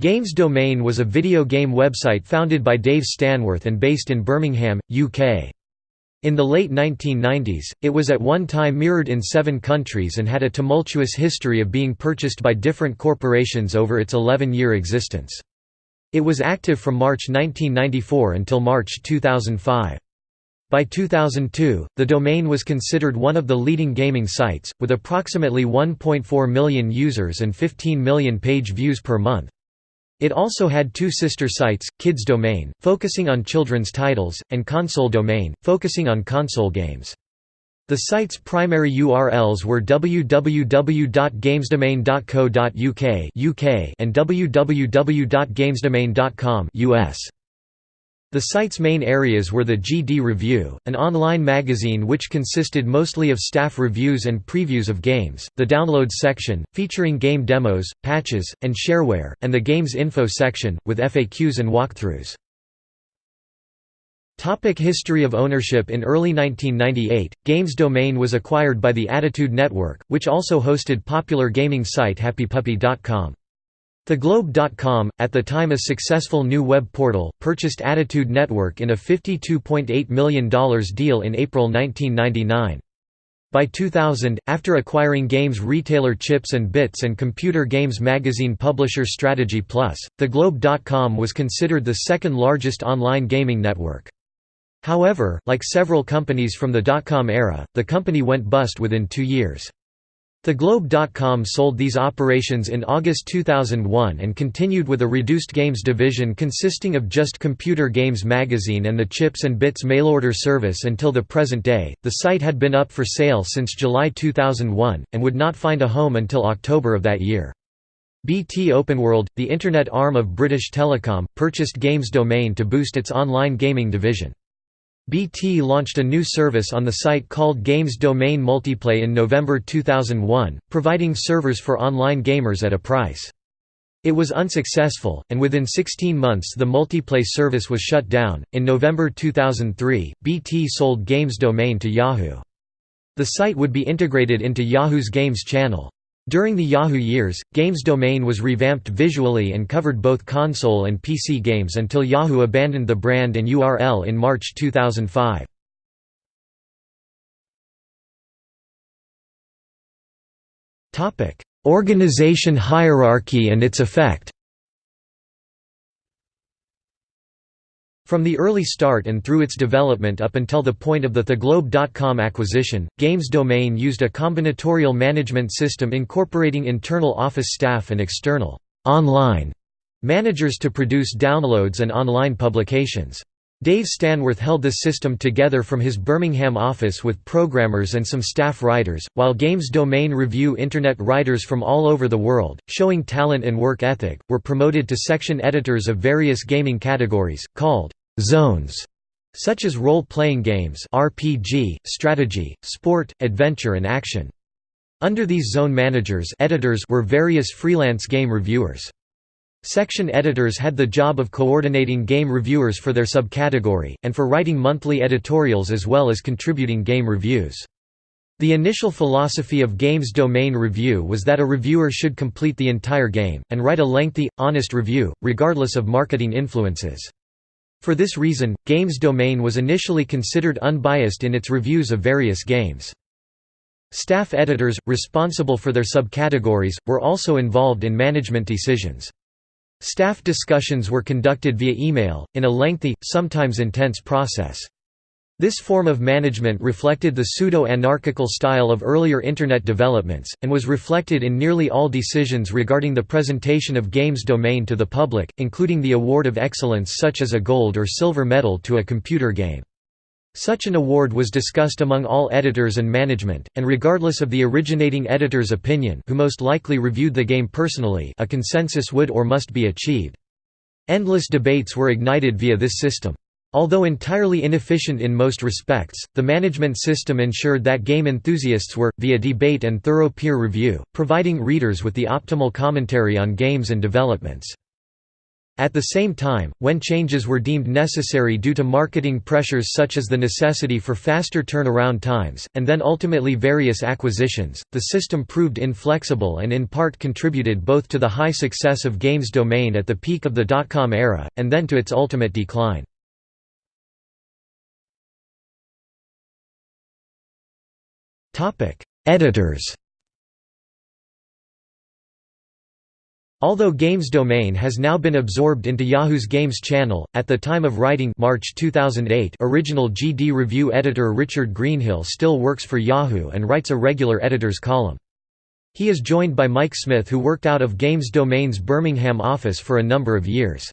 Games Domain was a video game website founded by Dave Stanworth and based in Birmingham, UK. In the late 1990s, it was at one time mirrored in seven countries and had a tumultuous history of being purchased by different corporations over its 11-year existence. It was active from March 1994 until March 2005. By 2002, the domain was considered one of the leading gaming sites, with approximately 1.4 million users and 15 million page views per month. It also had two sister sites, Kids Domain, focusing on children's titles, and Console Domain, focusing on console games. The site's primary URLs were www.gamesdomain.co.uk (UK) and www.gamesdomain.com (US). The site's main areas were the GD Review, an online magazine which consisted mostly of staff reviews and previews of games, the Downloads section, featuring game demos, patches, and shareware, and the Games Info section, with FAQs and walkthroughs. Topic history of ownership In early 1998, Games Domain was acquired by the Attitude Network, which also hosted popular gaming site HappyPuppy.com. TheGlobe.com, at the time a successful new web portal, purchased Attitude Network in a $52.8 million deal in April 1999. By 2000, after acquiring games retailer Chips and Bits and computer games magazine publisher Strategy Plus, TheGlobe.com was considered the second largest online gaming network. However, like several companies from the dot-com era, the company went bust within two years. TheGlobe.com sold these operations in August 2001 and continued with a reduced games division consisting of just Computer Games Magazine and the Chips and Bits mail-order service until the present day. The site had been up for sale since July 2001, and would not find a home until October of that year. BT Openworld, the Internet arm of British Telecom, purchased Games Domain to boost its online gaming division. BT launched a new service on the site called Games Domain Multiplay in November 2001, providing servers for online gamers at a price. It was unsuccessful, and within 16 months the multiplay service was shut down. In November 2003, BT sold Games Domain to Yahoo. The site would be integrated into Yahoo's Games channel. During the Yahoo years, Games Domain was revamped visually and covered both console and PC games until Yahoo abandoned the brand and URL in March 2005. Organization hierarchy and its effect From the early start and through its development up until the point of the TheGlobe.com acquisition, Games Domain used a combinatorial management system incorporating internal office staff and external online managers to produce downloads and online publications. Dave Stanworth held the system together from his Birmingham office with programmers and some staff writers, while Games Domain Review Internet writers from all over the world, showing talent and work ethic, were promoted to section editors of various gaming categories, called zones such as role-playing games RPG, strategy, sport, adventure and action. Under these zone managers editors were various freelance game reviewers. Section editors had the job of coordinating game reviewers for their subcategory, and for writing monthly editorials as well as contributing game reviews. The initial philosophy of Games Domain Review was that a reviewer should complete the entire game, and write a lengthy, honest review, regardless of marketing influences. For this reason, Games Domain was initially considered unbiased in its reviews of various games. Staff editors, responsible for their subcategories, were also involved in management decisions. Staff discussions were conducted via email, in a lengthy, sometimes intense process. This form of management reflected the pseudo-anarchical style of earlier Internet developments, and was reflected in nearly all decisions regarding the presentation of games domain to the public, including the award of excellence such as a gold or silver medal to a computer game. Such an award was discussed among all editors and management, and regardless of the originating editor's opinion who most likely reviewed the game personally a consensus would or must be achieved. Endless debates were ignited via this system. Although entirely inefficient in most respects, the management system ensured that game enthusiasts were, via debate and thorough peer review, providing readers with the optimal commentary on games and developments. At the same time, when changes were deemed necessary due to marketing pressures such as the necessity for faster turnaround times, and then ultimately various acquisitions, the system proved inflexible and in part contributed both to the high success of Games Domain at the peak of the dot-com era, and then to its ultimate decline. Editors Although Games Domain has now been absorbed into Yahoo's Games channel, at the time of writing March 2008 original GD review editor Richard Greenhill still works for Yahoo and writes a regular editor's column. He is joined by Mike Smith who worked out of Games Domain's Birmingham office for a number of years.